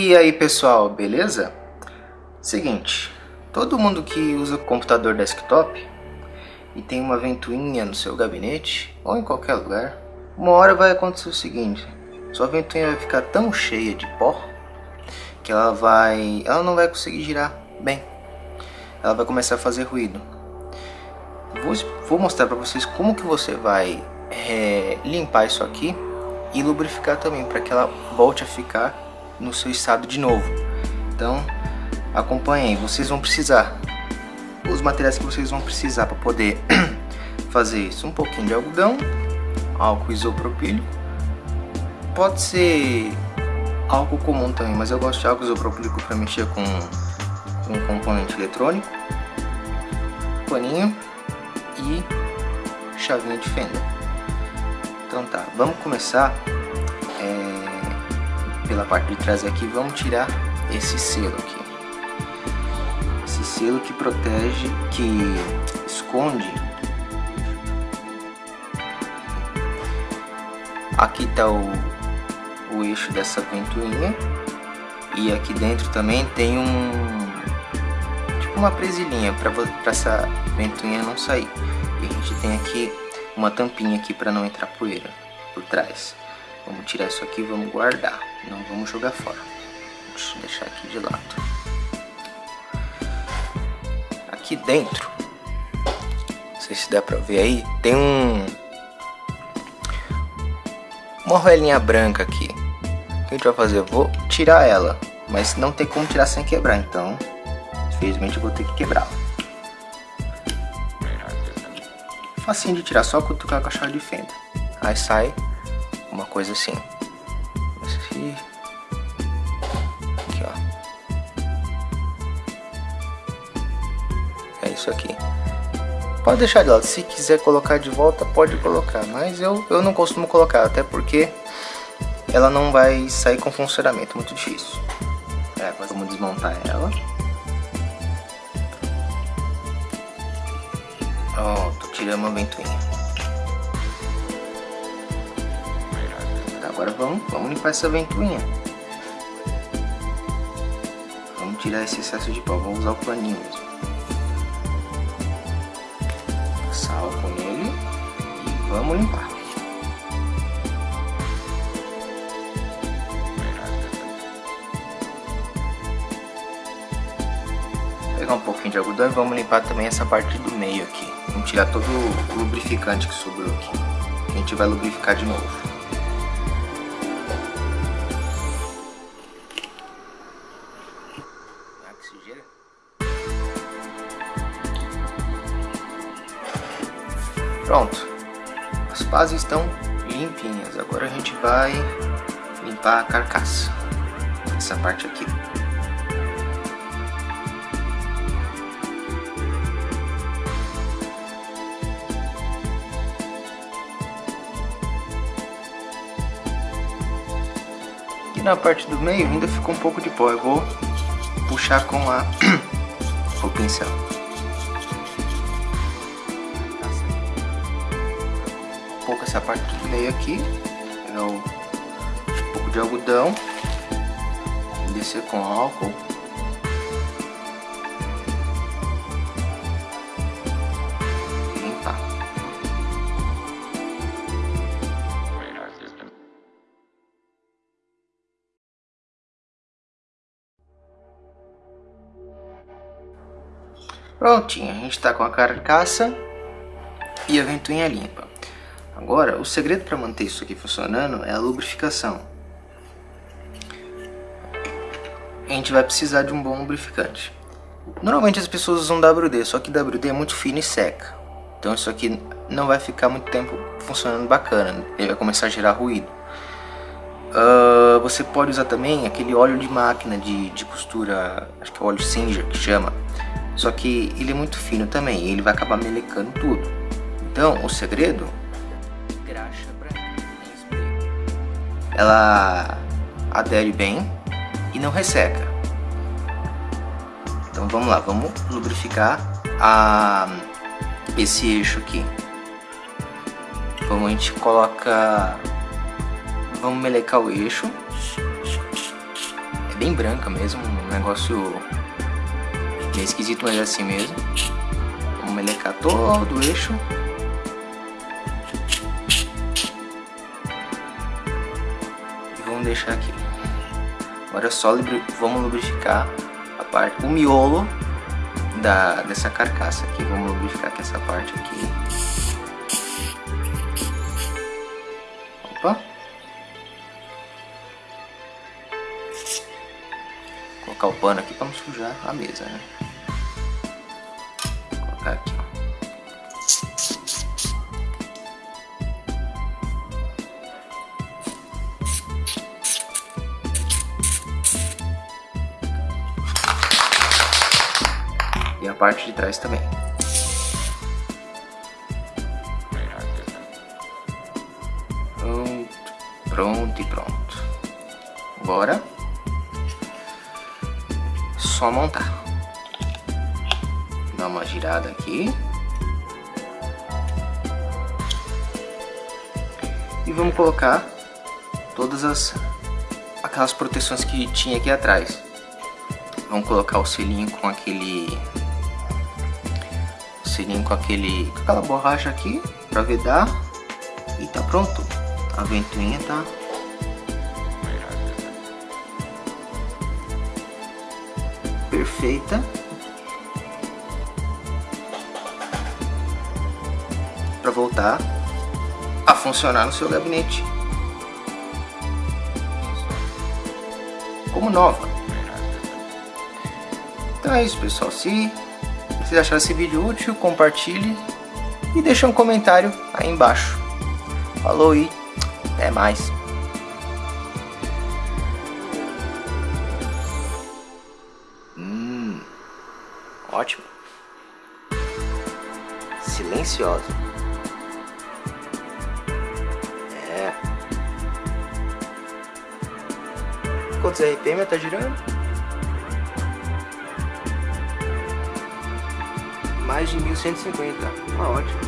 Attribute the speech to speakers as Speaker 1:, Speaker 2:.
Speaker 1: E aí pessoal, beleza? Seguinte, todo mundo que usa computador desktop e tem uma ventoinha no seu gabinete ou em qualquer lugar, uma hora vai acontecer o seguinte, sua ventoinha vai ficar tão cheia de pó que ela vai, ela não vai conseguir girar bem. Ela vai começar a fazer ruído. Vou, vou mostrar para vocês como que você vai é, limpar isso aqui e lubrificar também para que ela volte a ficar no seu estado de novo. Então acompanhem, vocês vão precisar os materiais que vocês vão precisar para poder fazer isso. Um pouquinho de algodão, álcool isopropílico, pode ser álcool comum também, mas eu gosto de álcool isopropílico para mexer com, com um componente eletrônico, paninho e chavinha de fenda. Então tá, vamos começar pela parte de trás aqui, vamos tirar esse selo aqui. Esse selo que protege, que esconde. Aqui tá o, o eixo dessa ventoinha e aqui dentro também tem um tipo uma presilhinha para essa ventoinha não sair e a gente tem aqui uma tampinha aqui para não entrar poeira por trás vamos tirar isso aqui vamos guardar não vamos jogar fora deixa eu deixar aqui de lado aqui dentro não sei se dá para ver aí tem um uma roelinha branca aqui. O que a gente vai fazer? Eu vou tirar ela, mas não tem como tirar sem quebrar, então infelizmente eu vou ter que quebrar. Facinho de tirar, só cutucar com a chave de fenda. Aí sai coisa assim. Aqui, ó. É isso aqui. Pode deixar de lado, se quiser colocar de volta pode colocar, mas eu, eu não costumo colocar, até porque ela não vai sair com funcionamento muito difícil. É, vamos desmontar ela. Pronto, tiramos a ventoinha. Agora vamos, vamos limpar essa ventoinha. Vamos tirar esse excesso de pó, vamos usar o paninho mesmo. álcool nele e vamos limpar. pegar um pouquinho de algodão e vamos limpar também essa parte do meio aqui. Vamos tirar todo o lubrificante que sobrou aqui. A gente vai lubrificar de novo. As pás estão limpinhas. Agora a gente vai limpar a carcaça, essa parte aqui. E na parte do meio ainda ficou um pouco de pó. Eu vou puxar com a o pincel. Essa parte do meio aqui, pegar um, um pouco de algodão, descer com álcool. Limpar. Prontinho, a gente está com a carcaça e a ventoinha limpa. Agora, o segredo para manter isso aqui funcionando é a lubrificação. A gente vai precisar de um bom lubrificante. Normalmente as pessoas usam WD, só que WD é muito fino e seca. Então isso aqui não vai ficar muito tempo funcionando bacana, ele vai começar a gerar ruído. Uh, você pode usar também aquele óleo de máquina de, de costura, acho que é óleo Singer que chama. Só que ele é muito fino também, ele vai acabar melecando tudo. Então o segredo ela adere bem e não resseca. Então vamos lá, vamos lubrificar a, esse eixo aqui. Vamos, a gente coloca... Vamos melecar o eixo. bem branca mesmo, um negócio bem esquisito, mas é assim mesmo. Vamos melecar todo o eixo. Deixar aqui. Agora é só vamos lubrificar a parte, o miolo da, dessa carcaça aqui. Vamos lubrificar essa parte aqui. Opa! colocar o pano aqui para não sujar a mesa, né? Parte de trás também. Pronto, pronto e pronto. Agora só montar. Dá uma girada aqui. E vamos colocar todas as aquelas proteções que tinha aqui atrás. Vamos colocar o selinho com aquele selinho com aquele com aquela borracha aqui para vedar e tá pronto. A ventoinha tá perfeita. Para voltar a funcionar no seu gabinete. Como nova. Então é isso pessoal, se vocês acharam esse vídeo útil, compartilhe e deixe um comentário aí embaixo. Falou e até mais. Ótimo. Silenciosa. É. Quantos RPM tá girando? Mais de 1150. Ah, ótimo.